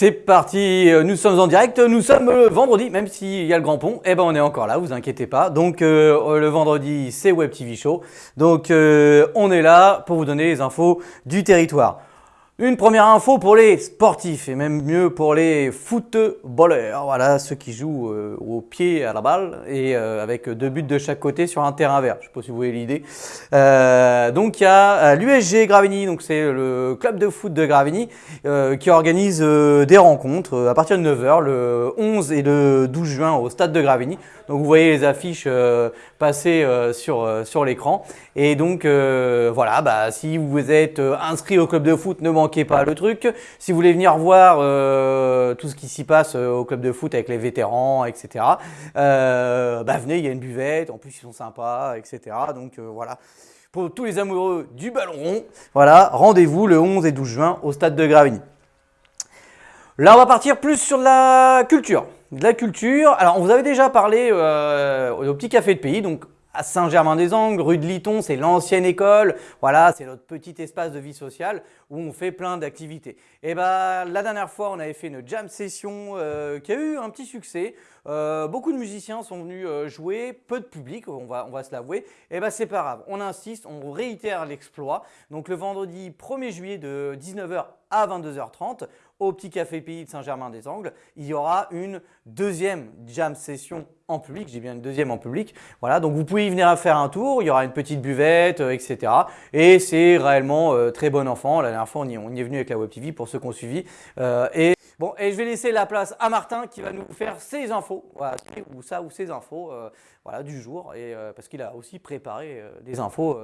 C'est parti, euh, nous sommes en direct, nous sommes le vendredi, même s'il y a le grand pont, eh ben on est encore là, vous inquiétez pas. Donc euh, le vendredi c'est Web TV Show, donc euh, on est là pour vous donner les infos du territoire. Une première info pour les sportifs et même mieux pour les footballeurs. Voilà, ceux qui jouent euh, au pied à la balle et euh, avec deux buts de chaque côté sur un terrain vert. Je ne sais pas si vous voyez l'idée. Euh, donc il y a l'USG Gravigny, donc c'est le club de foot de Gravigny qui organise des rencontres à partir de 9h le 11 et le 12 juin au stade de Gravigny. Donc vous voyez les affiches passer sur, sur l'écran. Et donc voilà, bah, si vous êtes inscrit au club de foot, ne manquez pas le truc. Si vous voulez venir voir euh, tout ce qui s'y passe euh, au club de foot avec les vétérans, etc., euh, bah venez, il y a une buvette, en plus ils sont sympas, etc. Donc voilà. Pour tous les amoureux du ballon rond, voilà, rendez-vous le 11 et 12 juin au stade de Gravigny. Là, on va partir plus sur la culture. De la culture. Alors, on vous avait déjà parlé au petit café de pays, donc à Saint-Germain-des-Angles, rue de Liton, c'est l'ancienne école. Voilà, c'est notre petit espace de vie sociale où on fait plein d'activités. Et ben la dernière fois, on avait fait une jam session euh, qui a eu un petit succès. Euh, beaucoup de musiciens sont venus euh, jouer, peu de public, on va, on va se l'avouer. Et ben c'est pas grave, on insiste, on réitère l'exploit. Donc le vendredi 1er juillet de 19h à 22h30 au Petit Café Pays de Saint-Germain-des-Angles, il y aura une deuxième jam session en public, j'ai bien une deuxième en public. Voilà, donc vous pouvez y venir faire un tour, il y aura une petite buvette, etc. Et c'est réellement très bon enfant. La dernière fois, on y, est venu avec la Web TV pour ceux qui ont suivi. et Bon, et je vais laisser la place à Martin qui va nous faire ses infos, voilà, ou ça ou ses infos euh, du jour, et, euh, parce qu'il a aussi préparé euh, des infos,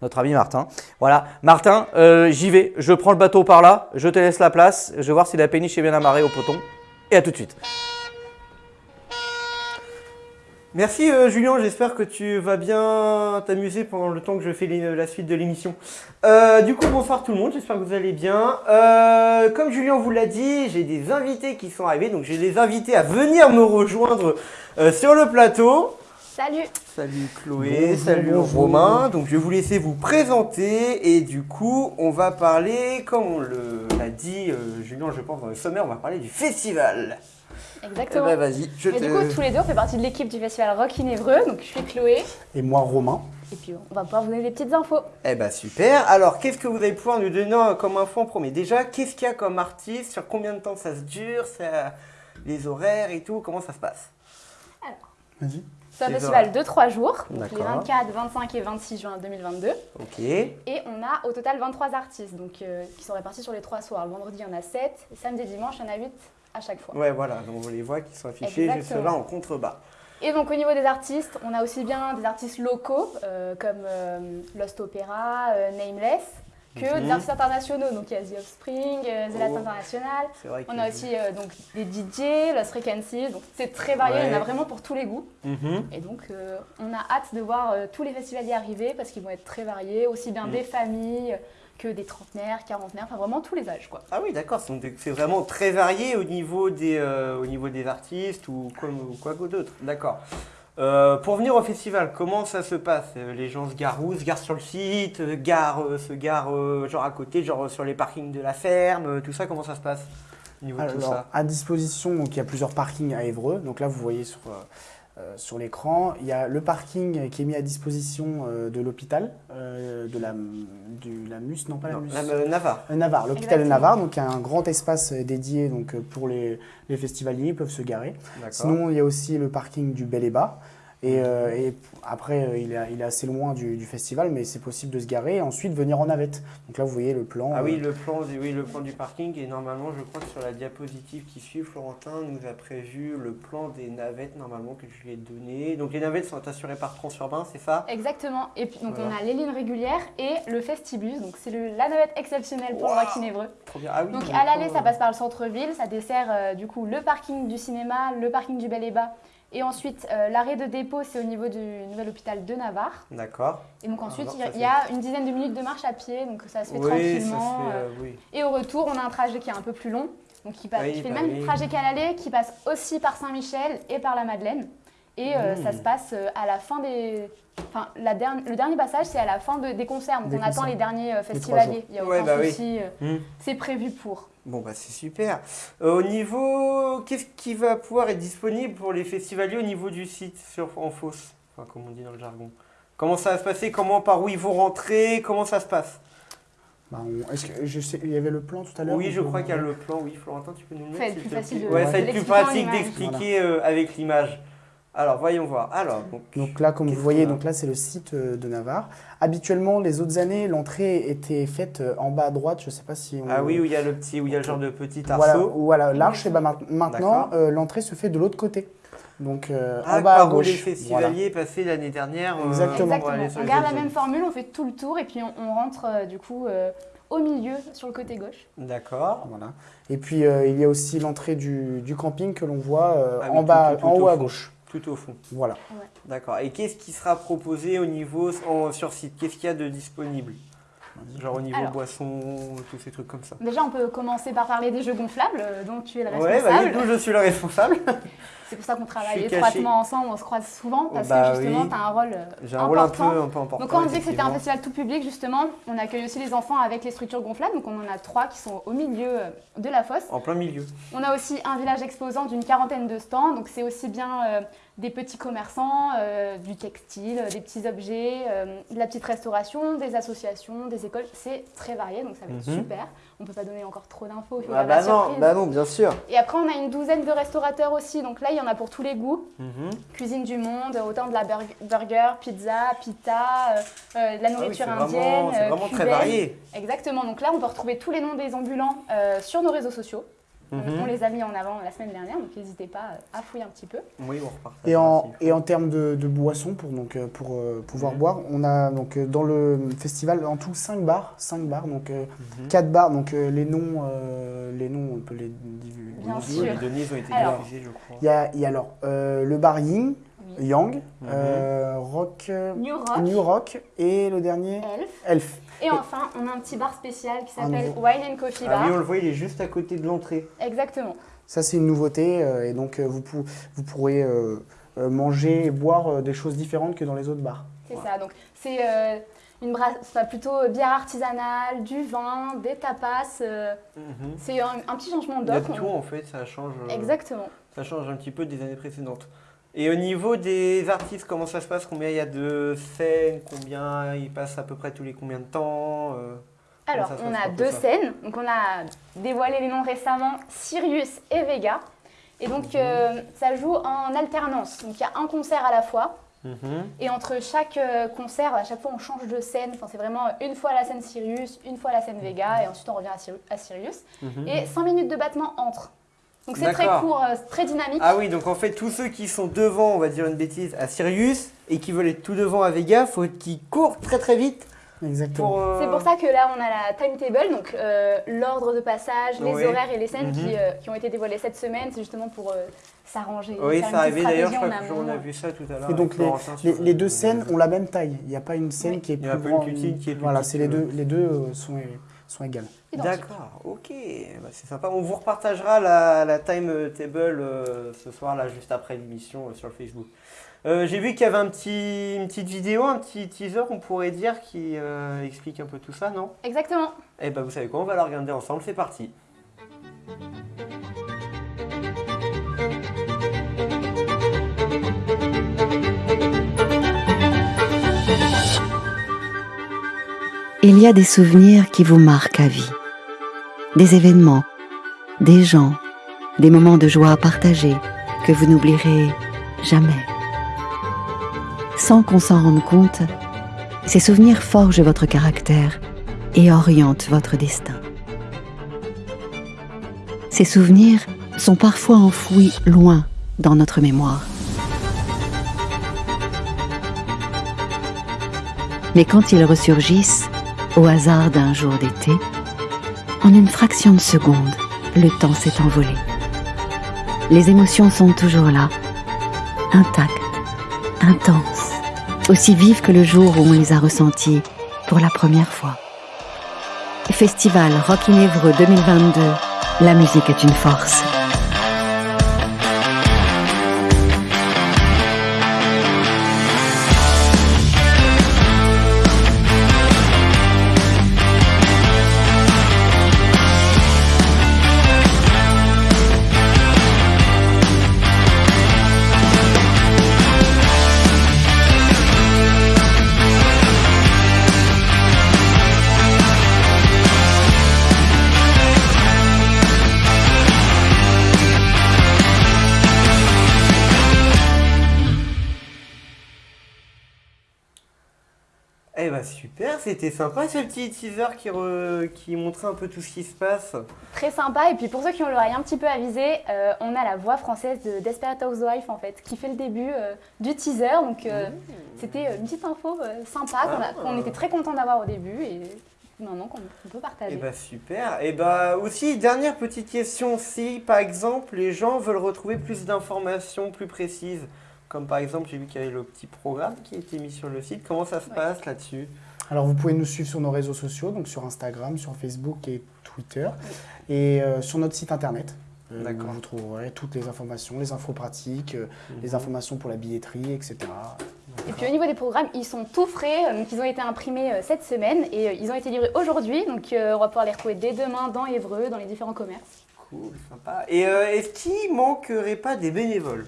notre ami Martin. Voilà, Martin, j'y vais, je prends le bateau par là, je te laisse la place, je vais voir si la péniche est bien amarrée au poton, et à tout de suite. Merci euh, Julien, j'espère que tu vas bien t'amuser pendant le temps que je fais la suite de l'émission. Euh, du coup, bonsoir tout le monde, j'espère que vous allez bien. Euh, comme Julien vous l'a dit, j'ai des invités qui sont arrivés, donc j'ai des invités à venir me rejoindre sur le plateau. Salut Salut Chloé, salut Romain. Donc je vais vous laisser vous présenter et du coup, on va parler, comme on l'a dit Julien, je pense dans le sommaire, on va parler du festival. Exactement. Eh ben, vas-y, je Mais du coup, tous les deux, on fait partie de l'équipe du festival Rock in Évreux. Donc, je suis Chloé. Et moi, Romain. Et puis, on va pouvoir vous donner des petites infos. Eh ben super. Alors, qu'est-ce que vous allez pouvoir nous donner comme info en premier Déjà, qu'est-ce qu'il y a comme artiste Sur combien de temps ça se dure ça... Les horaires et tout Comment ça se passe Alors, vas-y. C'est un festival de 3 jours, donc les 24, 25 et 26 juin 2022. Ok. Et on a au total 23 artistes donc, euh, qui sont répartis sur les 3 soirs. Le vendredi, il y en a 7, et samedi et dimanche, il y en a 8 à chaque fois. Ouais, voilà, donc on les voit qui sont affichés juste là en contrebas. Et donc au niveau des artistes, on a aussi bien des artistes locaux euh, comme euh, Lost Opera, euh, Nameless, que des artistes internationaux. Donc il y a The Offspring, The Last oh. International. On a aussi donc des DJ, Lost Frequencies. Donc c'est très varié, il y en a vraiment pour tous les goûts. Mhm. Et donc on a hâte de voir tous les festivals y arriver parce qu'ils vont être très variés, aussi bien mhm. des familles que des trentenaires, quarantenaires, enfin vraiment tous les âges. Quoi. Ah oui, d'accord, c'est vraiment très varié au niveau des, euh, au niveau des artistes ou quoi, quoi d'autre. D'accord. Euh, pour venir au festival, comment ça se passe? Euh, Les gens se garent où? Se garent sur le site? Garent, Se garent genre à côté, genre sur les parkings de la ferme? Tout ça, comment ça se passe? Au niveau de tout ça. À disposition, donc, il y a plusieurs parkings à Évreux. Donc là, vous voyez sur euh, sur l'écran. Il y a le parking qui est mis à disposition euh, de l'hôpital, euh, de la, du, la MUS, non pas la MUS. Navarre. Navarre, l'hôpital de Navarre. Donc il y a un grand espace dédié donc, pour les, les festivaliers, ils peuvent se garer. Sinon, il y a aussi le parking du Bel et Bas. Et, euh, et après, euh, il, est, il, est, assez loin du, du festival, mais c'est possible de se garer et ensuite venir en navette. Donc là, vous voyez le plan. Ah oui, euh, le plan, oui, le plan du parking. Et normalement, je crois que sur la diapositive qui suit, Florentin nous a prévu le plan des navettes, normalement, que je lui ai donné. Donc les navettes sont assurées par Transurbain, c'est ça? Exactement. Et puis, donc on a les lignes régulières et le Festibus. Donc c'est la navette exceptionnelle pour wow, le Raquinévreux. Ah oui, donc à l'aller, ça passe par le centre-ville. Ça dessert du coup le parking du cinéma, le parking du Bel et Bas et ensuite, euh, l'arrêt de dépôt, c'est au niveau du nouvel hôpital de Navarre. D'accord. Et donc ensuite, il y, a une dizaine de minutes de marche à pied, donc ça se fait tranquillement. Ça se fait, euh, oui. Et au retour, on a un trajet qui est un peu plus long. donc qui, fait le même trajet qu'à l'aller, qui passe aussi par Saint-Michel et par la Madeleine. Et euh, ça mmh. se passe euh, à la fin des. Enfin, la le dernier passage, c'est à la fin des concerts. Donc, on attend les derniers euh, festivaliers. Il y a aucun bah souci. Mmh. C'est prévu pour. Bon, bah, c'est super. au niveau. Qu'est-ce qui va pouvoir être disponible pour les festivaliers au niveau du site sur, en fausse? Enfin, comme on dit dans le jargon. Comment ça va se passer? Comment, par où ils vont rentrer? Comment ça se passe? Bah, Est-ce que je sais, il y avait le plan tout à l'heure Oui, je crois qu'il y a le plan. Oui, Florentin, tu peux nous le mettre C'est plus facile de Ouais, ça va être plus pratique d'expliquer avec l'image. Alors, voyons voir. Alors, donc, là, comme vous voyez, donc là, c'est le site euh, de Navarre. Habituellement, les autres années, l'entrée était faite euh, en bas à droite. Je ne sais pas si Ah oui, où il y a le petit, où il y a le genre de petit arceau. Voilà, l'arche. Et ben, maintenant, euh, l'entrée se fait de l'autre côté. Donc ah, en bas à gauche. les festivaliers passés l'année dernière. Exactement. on garde la même formule, on fait tout le tour et puis on, rentre du coup au milieu sur le côté gauche. D'accord. Voilà. Et puis il y a aussi l'entrée du, camping que l'on voit ah en bas, en haut à gauche. Tout au fond. Voilà. D'accord. Et qu'est-ce qui sera proposé au niveau sur site? Qu'est-ce qu'il y a de disponible? Genre au niveau boisson, tous ces trucs comme ça. Déjà, on peut commencer par parler des jeux gonflables, euh, dont tu es le responsable. Ouais, bah, je suis le responsable. C'est pour ça qu'on travaille étroitement ensemble, on se croise souvent, parce bah que justement, tu as un rôle important. J'ai un rôle un peu, important. Donc quand on dit que c'était un festival tout public, justement, on accueille aussi les enfants avec les structures gonflables. Donc on en a trois qui sont au milieu euh, de la fosse. En plein milieu. On a aussi un village exposant d'une quarantaine de stands. Donc c'est aussi bien euh, des petits commerçants, euh, du textile, des petits objets, de la petite restauration, des associations, des écoles. C'est très varié, donc ça va être mhm. super. On ne peut pas donner encore trop d'infos. Ah bah, non, bah non, bien sûr. Et après, on a une douzaine de restaurateurs aussi. Donc là, il y en a pour tous les goûts. Mhm. Cuisine du monde, autant de la burger, pizza, pita, euh, euh, de la ah nourriture indienne. C'est vraiment très varié. Exactement. Donc là, on peut retrouver tous les noms des ambulants sur nos réseaux sociaux. Mhm. On les a mis en avant la semaine dernière, donc n'hésitez pas à fouiller un petit peu. Oui, on repart. Et en, et en termes de, boissons, pour, donc, euh, pour euh, pouvoir mhm. boire, on a donc, euh, dans le festival en tout 5 bars, 5 bars donc 4 mhm. bars, donc les noms, les noms, on peut les divulguer. Bien sûr. Les données ont été diffusées, je crois. Il y a, y a alors le bar Ying, Yang, Rock, New Rock, New Rock, et le dernier Elf. Elf. Et enfin, on a un petit bar spécial qui s'appelle Wine and Coffee Bar. Ah oui, on le voit, il est juste à côté de l'entrée. Exactement. Ça, c'est une nouveauté euh, et donc euh, vous, vous pourrez euh, manger et boire des choses différentes que dans les autres bars. C'est ça. Donc, c'est une brasse, plutôt bière artisanale, du vin, des tapas. Mhm. C'est un, petit changement d'offre. Il y a tout en fait, ça change. Exactement. Ça change un petit peu des années précédentes. Et au niveau des artistes, comment ça se passe? Combien il y a de scènes? Combien ils passent à peu près tous les combien de temps euh, Alors, on a deux scènes. Donc, on a dévoilé les noms récemment, Sirius et Vega. Et donc, mhm. euh, ça joue en alternance. Donc, il y a un concert à la fois. Mhm. Et entre chaque euh, concert, à chaque fois, on change de scène. Enfin, c'est vraiment une fois la scène Sirius, une fois la scène Vega, et ensuite on revient à, Sirius. Mhm. Et 5 minutes de battement entre. Donc c'est très court, euh, très dynamique. Ah oui, donc en fait, tous ceux qui sont devant, on va dire une bêtise, à Sirius et qui veulent être tout devant à Vega, faut qu'ils courent très très vite. Exactement. Euh, c'est pour ça que là, on a la timetable, donc euh, l'ordre de passage, les horaires et les scènes qui, mhm. qui, ont été dévoilées cette semaine. C'est justement pour s'arranger. Oui, ça arrivé d'ailleurs, je crois qu'on a vu ça tout à l'heure. Et donc les, les, deux scènes ont la même taille. Il n'y a pas une scène qui est plus grande. qui est plus Voilà, c'est les deux, les deux sont sont égales. D'accord, ok, bah, c'est sympa. On vous repartagera la, la timetable euh, ce soir, là, juste après l'émission euh, sur le Facebook. Euh, j'ai vu qu'il y avait un petit, une petite vidéo, un petit teaser, on pourrait dire, qui explique un peu tout ça, non? Exactement. Eh ben, vous savez quoi, on va la regarder ensemble, c'est parti. Il y a des souvenirs qui vous marquent à vie. Des événements, des gens, des moments de joie partagés que vous n'oublierez jamais. Sans qu'on s'en rende compte, ces souvenirs forgent votre caractère et orientent votre destin. Ces souvenirs sont parfois enfouis loin dans notre mémoire. Mais quand ils ressurgissent, au hasard d'un jour d'été, en une fraction de seconde, le temps s'est envolé. Les émotions sont toujours là, intactes, intenses, aussi vives que le jour où on les a ressenties pour la première fois. Festival Rock in 2022 La musique est une force. C'était sympa ce petit teaser qui, qui montrait un peu tout ce qui se passe. Très sympa, et puis pour ceux qui ont l'oreille un petit peu avisée, euh, on a la voix française de Desperate Housewife en fait, qui fait le début euh, du teaser, donc euh, mmh. c'était une petite info sympa ah. qu'on était très content d'avoir au début, et maintenant qu'on peut partager. Eh bah super, et bah aussi dernière petite question, si par exemple les gens veulent retrouver plus d'informations plus précises, comme par exemple, j'ai vu qu'il y avait le petit programme qui a été mis sur le site. Comment ça se passe là-dessus? Alors, vous pouvez nous suivre sur nos réseaux sociaux, donc sur Instagram, sur Facebook et Twitter, et euh, sur notre site internet. Euh, D'accord. Vous trouverez toutes les informations, les infos pratiques, euh, les mhm. informations pour la billetterie, etc. Et puis au niveau des programmes, ils sont tout frais, donc ils ont été imprimés cette semaine et ils ont été livrés aujourd'hui, donc on va pouvoir les retrouver dès demain dans Évreux, dans les différents commerces. Cool, sympa. Et est-ce qu'il manquerait pas des bénévoles?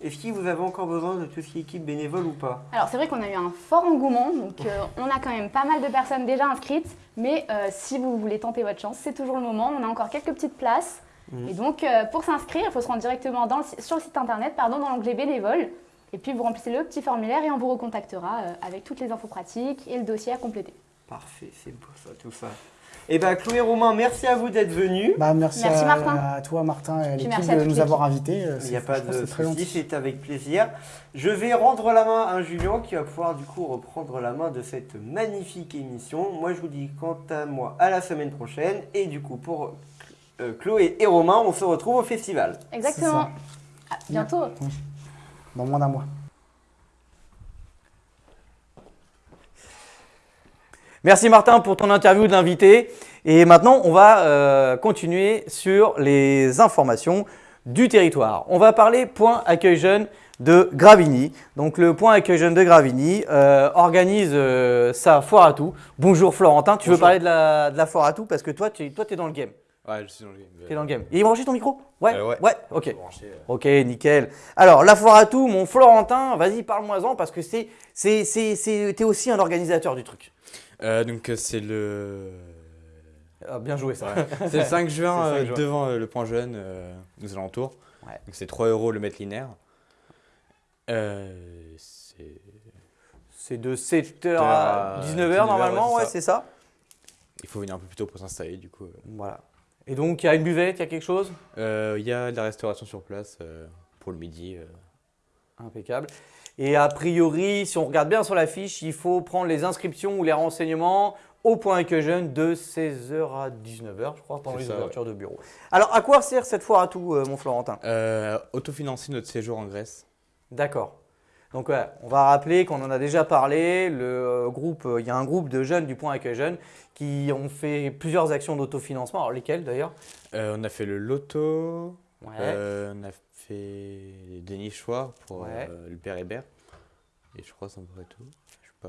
Est-ce que vous avez encore besoin de tout ce qui est équipe bénévole ou pas? Alors c'est vrai qu'on a eu un fort engouement, donc euh, on a quand même pas mal de personnes déjà inscrites, mais euh, si vous voulez tenter votre chance, c'est toujours le moment, on a encore quelques petites places. Mhm. Et donc euh, pour s'inscrire, il faut se rendre directement sur le site internet, pardon, dans l'onglet bénévole, et puis vous remplissez le petit formulaire et on vous recontactera avec toutes les infos pratiques et le dossier à compléter. Parfait, c'est beau ça, tout ça. Eh bien, Chloé Romain, merci à vous d'être venu. Bah, merci, à, toi, Martin, et à l'équipe de nous avoir invités. Il n'y a pas de souci, c'est avec plaisir. Je vais rendre la main à Julien qui va pouvoir du coup reprendre la main de cette magnifique émission. Moi, je vous dis quant à moi à la semaine prochaine. Et du coup, pour euh, Chloé et Romain, on se retrouve au festival. Exactement. À bientôt. Dans moins d'un mois. Merci Martin pour ton interview de l'invité. Et maintenant, on va euh, continuer sur les informations du territoire. On va parler point accueil jeune de Gravigny. Donc le point accueil jeune de Gravigny euh, organise euh, sa foire à tout. Bonjour Florentin, tu veux parler de la, de la, foire à tout? Parce que toi, tu toi, es dans le game. Ouais, je suis dans le game. Tu es dans le game. Il est branché ton micro? Ouais, ouais, ouais. ok. Ok, nickel. Alors, la foire à tout, mon Florentin, vas-y, parle-moi-en parce que c'est, es aussi un organisateur du truc. Euh, donc euh, c'est le... Ah, bien joué ça. c'est le 5 juin, euh, devant le point jeune, nous alentours. Ouais. Donc c'est 3 euros le mètre linéaire. c'est de 7h à 19h normalement, ouais, c'est ça. Il faut venir un peu plus tôt pour s'installer du coup. Voilà. Et donc il y a une buvette, il y a quelque chose? Il y a de la restauration sur place pour le midi. Impeccable. Et a priori, si on regarde bien sur la fiche, il faut prendre les inscriptions ou les renseignements au point que jeune de 16h à 19h, je crois, pendant les ouvertures de bureau. Alors, à quoi sert cette foire à tout, euh, mon Florentin? Euh, Autofinancer notre séjour en Grèce. D'accord. Donc, on va rappeler qu'on en a déjà parlé. Le euh, groupe, il y a un groupe de jeunes du point Accueil Jeunes qui ont fait plusieurs actions d'autofinancement. Alors, lesquelles d'ailleurs? On a fait le loto, on a fait des nichoirs pour le père Hébert. Et je crois que c'est un peu tout.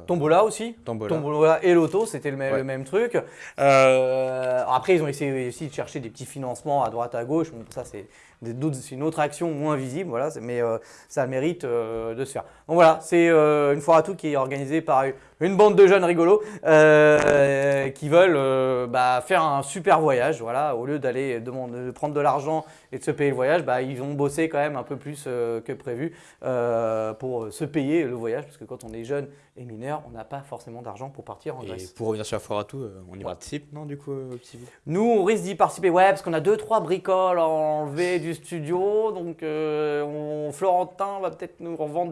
Tombola aussi Tombola. et Loto, c'était le, même truc. Euh, après, ils ont essayé aussi de chercher des petits financements à droite, à gauche. ça, c'est une autre action moins visible, voilà, mais euh, ça mérite euh, de se faire. Donc voilà, c'est une foire à tout qui est organisée par une bande de jeunes rigolos qui veulent bah, faire un super voyage. Voilà, au lieu d'aller de prendre de l'argent et de se payer le voyage, bah, ils vont bosser quand même un peu plus que prévu pour se payer le voyage, parce que quand on est jeune et mineur, on n'a pas forcément d'argent pour partir en Grèce. Et pour revenir sur la foire à tout, on y participe, non, du coup, petit Nous, on risque d'y participer, ouais, parce qu'on a deux, trois bricoles enlevées du studio. Donc, euh, Florentin va peut-être nous revendre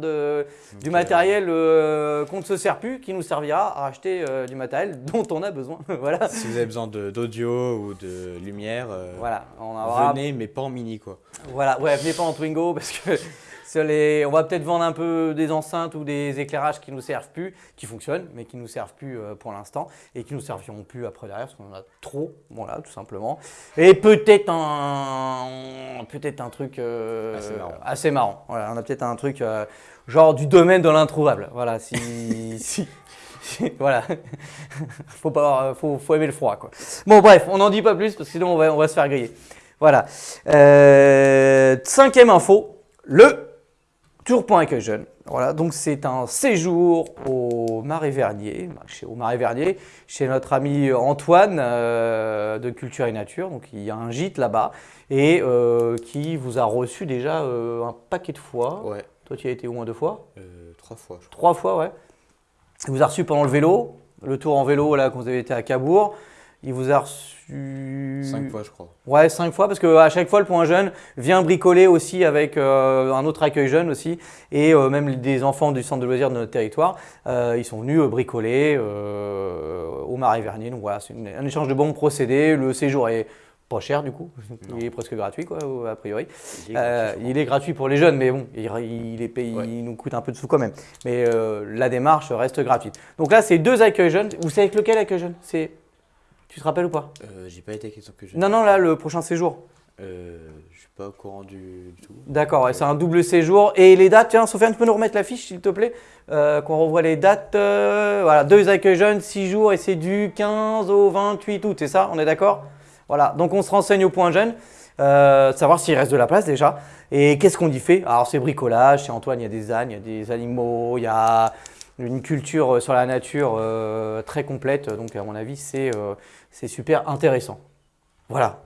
du matériel euh, qu'on ne se sert plus, qui nous servira à acheter euh, du matériel dont on a besoin. voilà. Si vous avez besoin d'audio ou de lumière, voilà, on aura... venez, mais pas en mini, quoi. Voilà, ouais, venez pas en Twingo parce que on va peut-être vendre un peu des enceintes ou des éclairages qui nous servent plus, qui fonctionnent, mais qui nous servent plus pour l'instant et qui nous serviront plus après derrière parce qu'on en a trop, voilà, tout simplement. Et peut-être un, peut-être un truc euh, assez marrant. Voilà, on a peut-être un truc euh, genre du domaine de l'introuvable. Voilà, si, si voilà, faut pas, faut, faut, aimer le froid quoi. Bon bref, on n'en dit pas plus parce que sinon on va, on va se faire griller. Voilà. cinquième info, le Tour pour accueil jeune. Voilà, donc c'est un séjour au Marais Vernier, chez, au Marais Vernier, chez notre ami Antoine euh, de Culture et Nature. Donc il y a un gîte là-bas et euh, qui vous a reçu déjà euh, un paquet de fois. Ouais. Toi, tu y as été au moins deux fois? Trois fois. Je crois. Trois fois, ouais. Il vous a reçu pendant le vélo, le tour en vélo là quand vous avez été à Cabourg. Il vous a reçu. Cinq fois, je crois. Ouais, cinq fois, parce qu'à chaque fois, le point jeune vient bricoler aussi avec euh, un autre accueil jeune aussi, et euh, même des enfants du centre de loisirs de notre territoire. Euh, ils sont venus bricoler au Marais Vernier. Donc voilà, c'est un échange de bons procédés. Le séjour est pas cher du coup, il est presque gratuit quoi, a priori. Il est, gratuit, pour les jeunes, mais bon, il, est payé, il nous coûte un peu de sous quand même. Mais la démarche reste gratuite. Donc là, c'est deux accueils jeunes. Vous savez lequel accueil jeune? C'est tu te rappelles ou pas euh, J'ai pas été avec que Non, non, là, le prochain séjour. Euh, je suis pas au courant du, tout. D'accord, c'est un double séjour. Et les dates, tiens, Sofiane, tu peux nous remettre la fiche, s'il te plaît euh, Qu'on revoit les dates. Euh, voilà, deux accueils jeunes, six jours, et c'est du 15 au 28 août, c'est ça On est d'accord? Voilà, donc on se renseigne au point jeune. savoir s'il reste de la place déjà. Et qu'est-ce qu'on y fait? Alors c'est bricolage, chez Antoine il y a des ânes, il y a des animaux, il y a une culture sur la nature très complète. Donc à mon avis c'est c'est super intéressant. Voilà.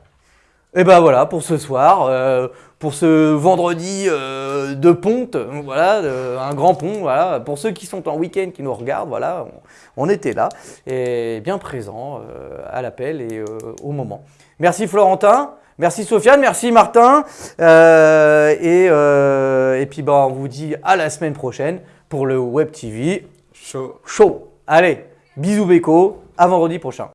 Et ben voilà pour ce soir, euh, pour ce vendredi euh, de ponte, voilà, un grand pont, voilà. Pour ceux qui sont en week-end, qui nous regardent, voilà, on, était là et bien présent euh, à l'appel et au moment. Merci Florentin, merci Sofiane, merci Martin, et, et puis ben, on vous dit à la semaine prochaine pour le Web TV Show. Show. Allez, bisous Beko, à vendredi prochain.